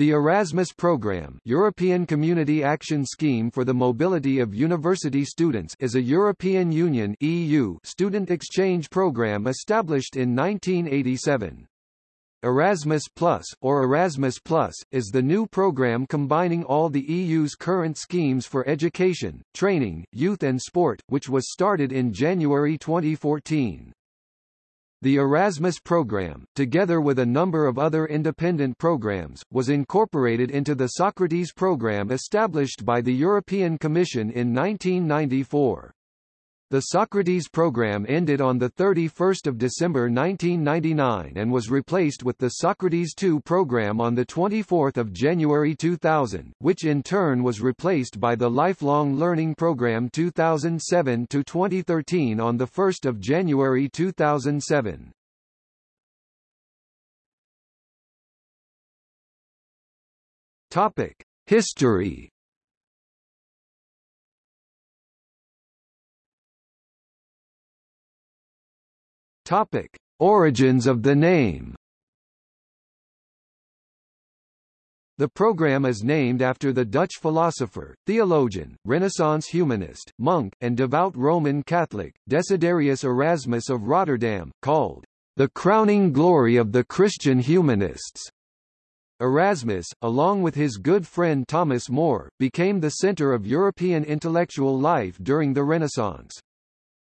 The Erasmus Programme European Community Action Scheme for the Mobility of University Students is a European Union EU student exchange programme established in 1987. Erasmus Plus, or Erasmus Plus, is the new programme combining all the EU's current schemes for education, training, youth and sport, which was started in January 2014. The Erasmus program, together with a number of other independent programs, was incorporated into the Socrates program established by the European Commission in 1994. The Socrates program ended on 31 December 1999 and was replaced with the Socrates II program on 24 January 2000, which in turn was replaced by the Lifelong Learning Program 2007-2013 on 1 January 2007. History Topic: Origins of the name. The program is named after the Dutch philosopher, theologian, Renaissance humanist, monk, and devout Roman Catholic, Desiderius Erasmus of Rotterdam, called the crowning glory of the Christian humanists. Erasmus, along with his good friend Thomas More, became the center of European intellectual life during the Renaissance.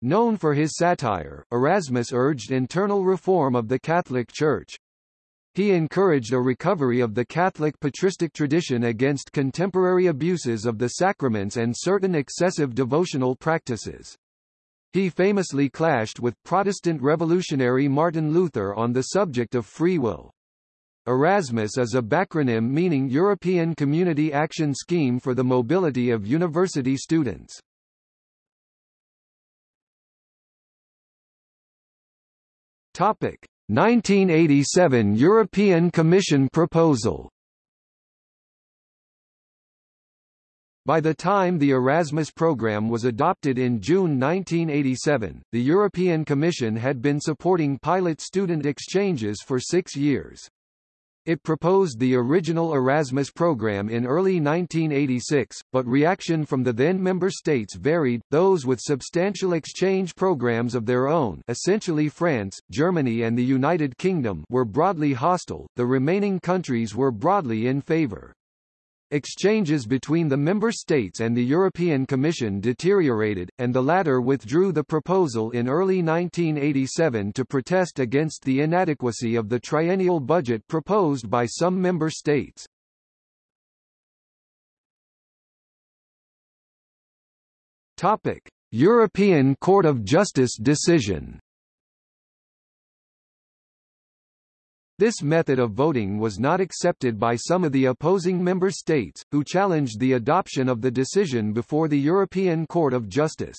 Known for his satire, Erasmus urged internal reform of the Catholic Church. He encouraged a recovery of the Catholic patristic tradition against contemporary abuses of the sacraments and certain excessive devotional practices. He famously clashed with Protestant revolutionary Martin Luther on the subject of free will. Erasmus is a backronym meaning European Community Action Scheme for the Mobility of University Students. Topic: 1987 European Commission proposal. By the time the Erasmus program was adopted in June 1987, the European Commission had been supporting pilot student exchanges for six years. It proposed the original Erasmus program in early 1986, but reaction from the then member states varied, those with substantial exchange programs of their own essentially France, Germany and the United Kingdom were broadly hostile, the remaining countries were broadly in favour. Exchanges between the member states and the European Commission deteriorated, and the latter withdrew the proposal in early 1987 to protest against the inadequacy of the triennial budget proposed by some member states. Topic: European Court of Justice decision This method of voting was not accepted by some of the opposing member states, who challenged the adoption of the decision before the European Court of Justice.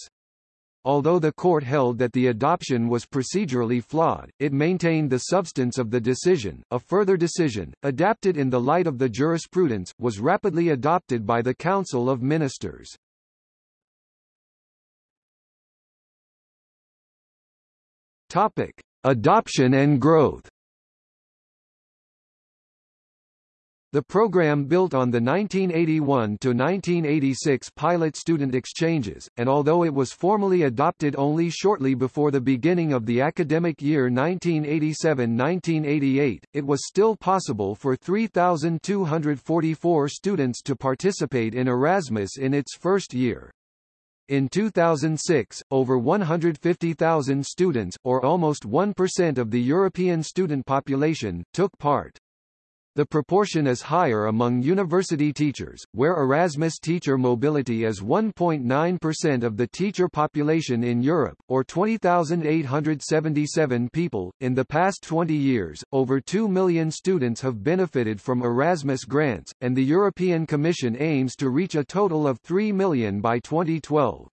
Although the court held that the adoption was procedurally flawed, it maintained the substance of the decision. A further decision, adapted in the light of the jurisprudence, was rapidly adopted by the Council of Ministers. Topic: Adoption and growth. The program built on the 1981–1986 pilot student exchanges, and although it was formally adopted only shortly before the beginning of the academic year 1987–1988, it was still possible for 3,244 students to participate in Erasmus in its first year. In 2006, over 150,000 students, or almost 1% of the European student population, took part. The proportion is higher among university teachers, where Erasmus teacher mobility is 1.9% of the teacher population in Europe, or 20,877 people. In the past 20 years, over 2 million students have benefited from Erasmus grants, and the European Commission aims to reach a total of 3 million by 2012.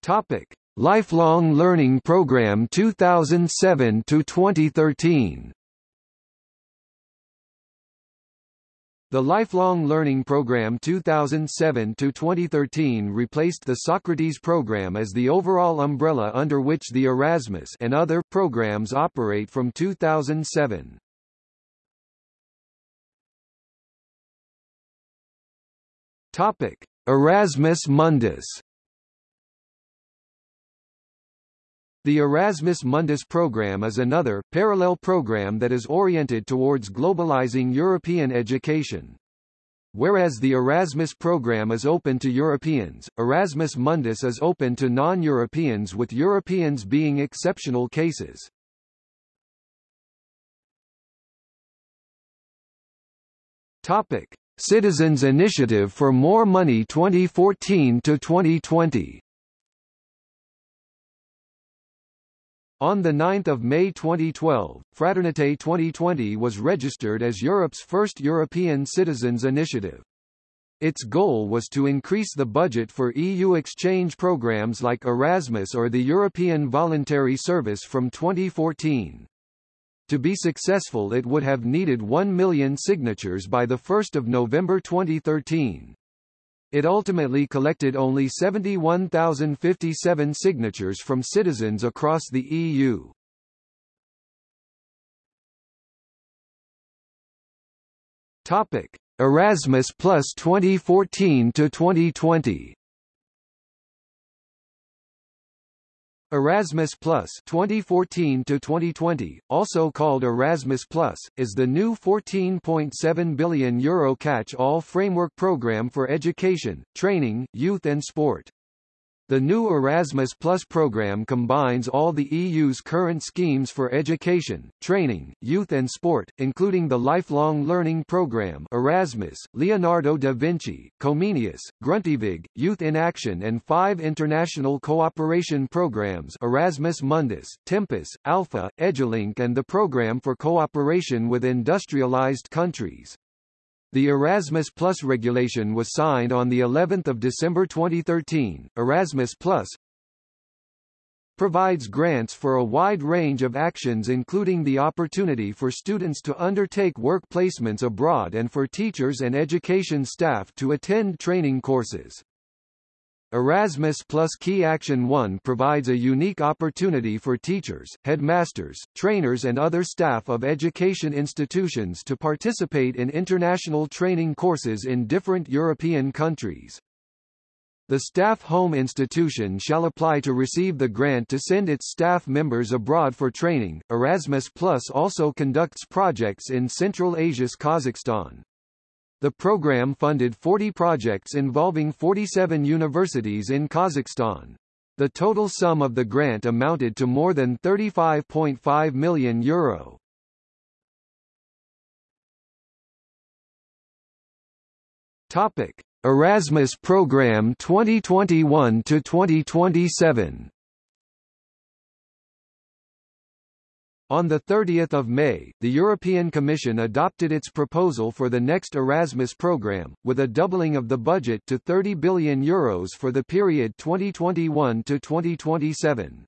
Topic. Lifelong Learning Program 2007 to 2013 The Lifelong Learning Program 2007-2013 replaced the Socrates program as the overall umbrella under which the Erasmus and other programs operate from 2007. Topic: Erasmus Mundus The Erasmus Mundus program is another, parallel program that is oriented towards globalizing European education. Whereas the Erasmus program is open to Europeans, Erasmus Mundus is open to non-Europeans with Europeans being exceptional cases. Topic: Citizens Initiative for More Money 2014 to 2020. On 9 May 2012, Fraternité 2020 was registered as Europe's first European Citizens Initiative. Its goal was to increase the budget for EU exchange programs like Erasmus or the European Voluntary Service from 2014. To be successful it would have needed 1 million signatures by 1 November 2013. It ultimately collected only 71,057 signatures from citizens across the EU. Topic: Erasmus Plus 2014 to 2020. Erasmus Plus 2014 to 2020, also called Erasmus Plus, is the new 14.7 billion euro catch-all framework program for education, training, youth and sport. The new Erasmus Plus program combines all the EU's current schemes for education, training, youth and sport, including the Lifelong Learning Program Erasmus, Leonardo da Vinci, Comenius, Grundtvig, Youth in Action and five international cooperation programs Erasmus Mundus, Tempus, Alpha, Edulink and the Program for Cooperation with Industrialized Countries. The Erasmus Plus regulation was signed on the 11th of December 2013. Erasmus Plus provides grants for a wide range of actions including the opportunity for students to undertake work placements abroad and for teachers and education staff to attend training courses. Erasmus Plus Key Action 1 provides a unique opportunity for teachers, headmasters, trainers and other staff of education institutions to participate in international training courses in different European countries. The staff home institution shall apply to receive the grant to send its staff members abroad for training. Erasmus Plus also conducts projects in Central Asia's Kazakhstan. The program funded 40 projects involving 47 universities in Kazakhstan. The total sum of the grant amounted to more than 35.5 million euro. Topic: Erasmus Program 2021 to 2027. On 30 May, the European Commission adopted its proposal for the next Erasmus programme, with a doubling of the budget to €30 billion Euros for the period 2021 to 2027.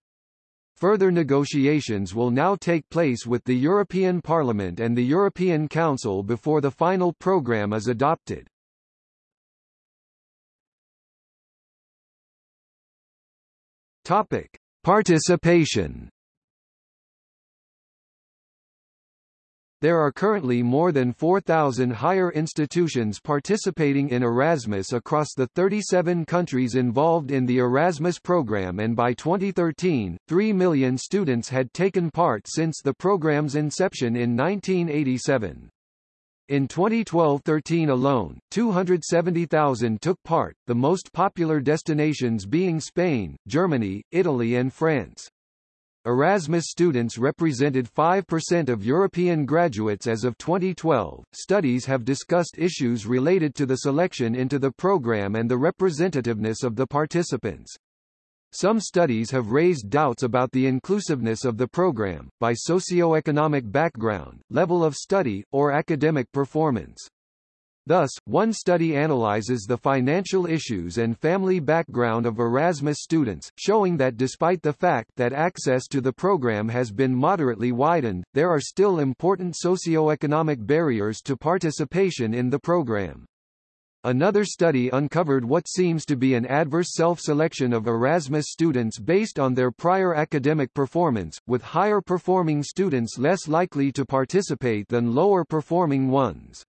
Further negotiations will now take place with the European Parliament and the European Council before the final programme is adopted. Topic. Participation There are currently more than 4,000 higher institutions participating in Erasmus across the 37 countries involved in the Erasmus program and by 2013, 3 million students had taken part since the program's inception in 1987. In 2012-13 alone, 270,000 took part, the most popular destinations being Spain, Germany, Italy and France. Erasmus students represented 5% of European graduates as of 2012. Studies have discussed issues related to the selection into the program and the representativeness of the participants. Some studies have raised doubts about the inclusiveness of the program, by socio-economic background, level of study, or academic performance. Thus, one study analyzes the financial issues and family background of Erasmus students, showing that despite the fact that access to the program has been moderately widened, there are still important socio-economic barriers to participation in the program. Another study uncovered what seems to be an adverse self-selection of Erasmus students based on their prior academic performance, with higher performing students less likely to participate than lower performing ones.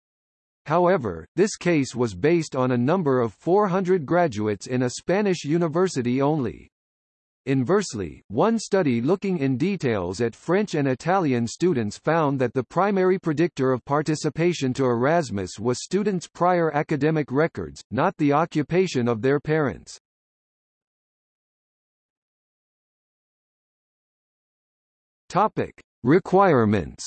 However, this case was based on a number of 400 graduates in a Spanish university only. Inversely, one study looking in details at French and Italian students found that the primary predictor of participation to Erasmus was students' prior academic records, not the occupation of their parents. Topic: Requirements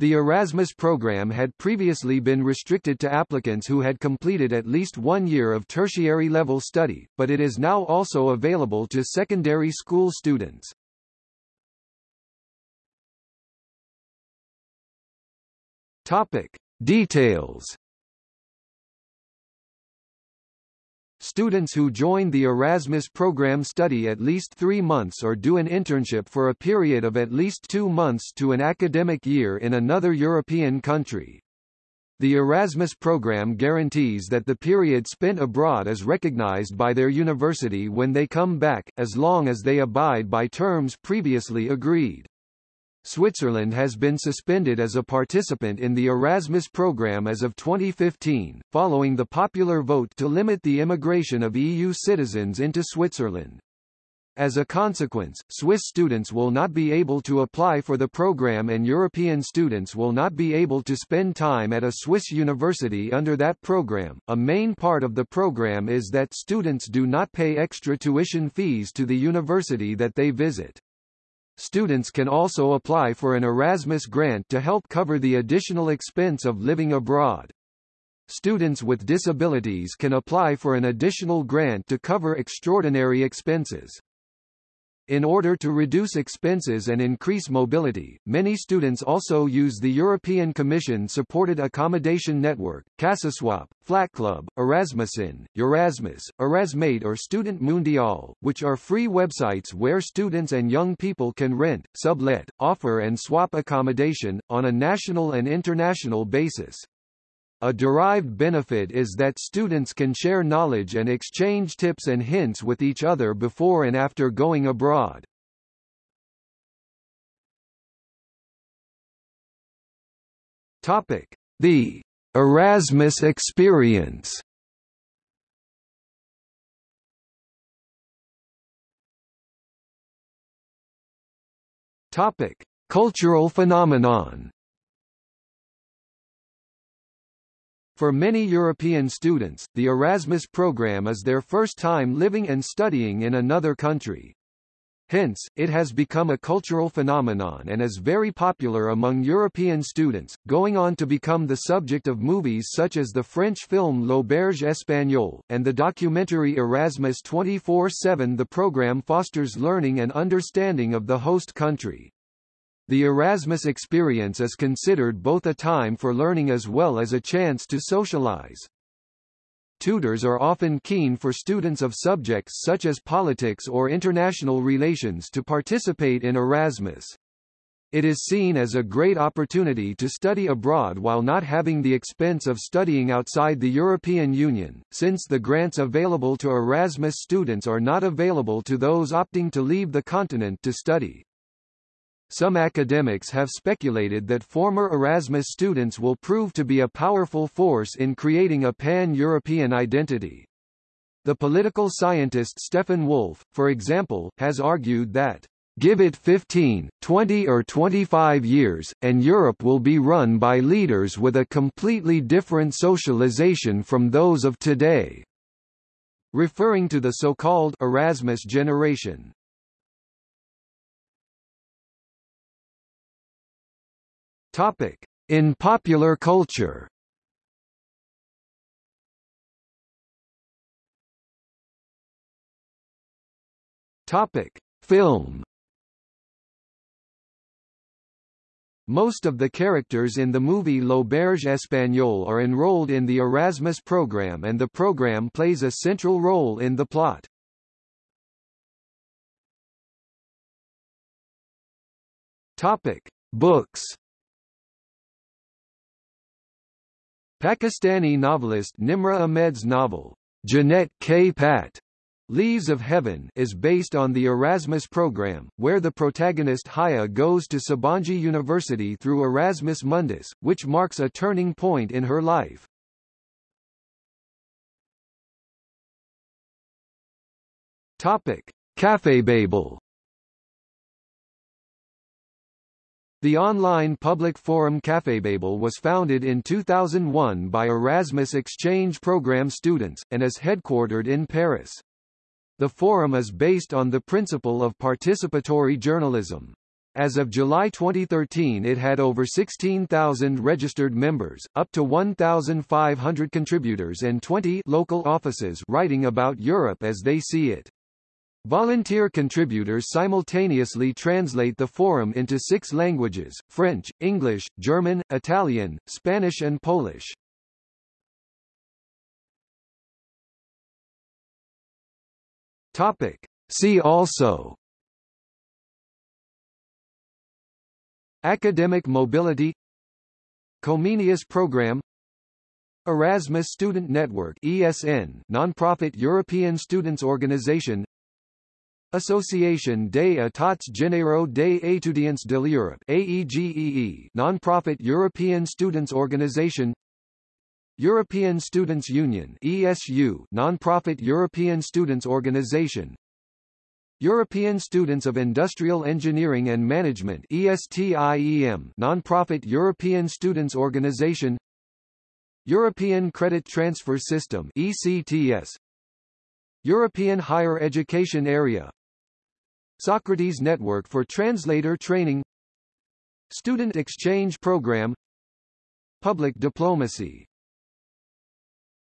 The Erasmus program had previously been restricted to applicants who had completed at least one year of tertiary level study, but it is now also available to secondary school students. Topic. Details Students who join the Erasmus program study at least three months or do an internship for a period of at least two months to an academic year in another European country. The Erasmus program guarantees that the period spent abroad is recognized by their university when they come back, as long as they abide by terms previously agreed. Switzerland has been suspended as a participant in the Erasmus program as of 2015, following the popular vote to limit the immigration of EU citizens into Switzerland. As a consequence, Swiss students will not be able to apply for the program and European students will not be able to spend time at a Swiss university under that program. A main part of the program is that students do not pay extra tuition fees to the university that they visit. Students can also apply for an Erasmus grant to help cover the additional expense of living abroad. Students with disabilities can apply for an additional grant to cover extraordinary expenses. In order to reduce expenses and increase mobility, many students also use the European Commission-supported accommodation network, CasaSwap, FlatClub, Erasmusin, Erasmus, Erasmate or Student Mundial, which are free websites where students and young people can rent, sublet, offer and swap accommodation, on a national and international basis. A derived benefit is that students can share knowledge and exchange tips and hints with each other before and after going abroad. Topic: The Erasmus experience. Topic: Cultural phenomenon. For many European students, the Erasmus program is their first time living and studying in another country. Hence, it has become a cultural phenomenon and is very popular among European students, going on to become the subject of movies such as the French film L'Auberge Espagnole, and the documentary Erasmus 24-7 The program fosters learning and understanding of the host country. The Erasmus experience is considered both a time for learning as well as a chance to socialize. Tutors are often keen for students of subjects such as politics or international relations to participate in Erasmus. It is seen as a great opportunity to study abroad while not having the expense of studying outside the European Union, since the grants available to Erasmus students are not available to those opting to leave the continent to study. Some academics have speculated that former Erasmus students will prove to be a powerful force in creating a pan-European identity. The political scientist Stefan Wolff, for example, has argued that Give it 15, 20 or 25 years, and Europe will be run by leaders with a completely different socialization from those of today. Referring to the so-called Erasmus generation. Topic: In popular culture. Topic: Film. Most of the characters in the movie L'Auberge Espagnole are enrolled in the Erasmus program and the program plays a central role in the plot. Books. Pakistani novelist Nimra Ahmed's novel, Jannat K. Pat, Leaves of Heaven is based on the Erasmus program, where the protagonist Haya goes to Sabancı University through Erasmus Mundus, which marks a turning point in her life. Topic: Cafébabel The online public forum Cafébabel was founded in 2001 by Erasmus Exchange Program students, and is headquartered in Paris. The forum is based on the principle of participatory journalism. As of July 2013 it had over 16,000 registered members, up to 1,500 contributors and 20 local offices writing about Europe as they see it. Volunteer contributors simultaneously translate the forum into six languages, French, English, German, Italian, Spanish and Polish. Topic. See also Academic mobility Comenius program Erasmus Student Network ESN nonprofit European students organization Association des États Généraux des étudiants de l'Europe AEGEE non-profit European Students Organization European Students Union ESU non-profit European Students Organization European Students of Industrial Engineering and Management ESTIEM non-profit European Students Organization European Credit Transfer System ECTS European Higher Education Area Socrates Network for Translator Training Student Exchange Program Public Diplomacy